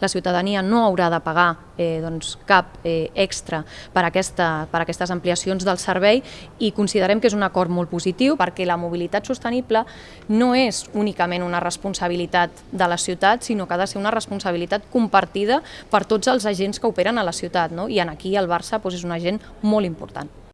la ciutadania no haurà de pagar eh, doncs, cap eh, extra per, aquesta, per aquestes ampliacions del servei i considerem que és un acord molt positiu perquè la mobilitat sostenible no és únicament una responsabilitat de la ciutat, sinó que ha de ser una responsabilitat compartida per tots els agents que operen a la ciutat no? i en aquí el Barça doncs, és un agent molt important.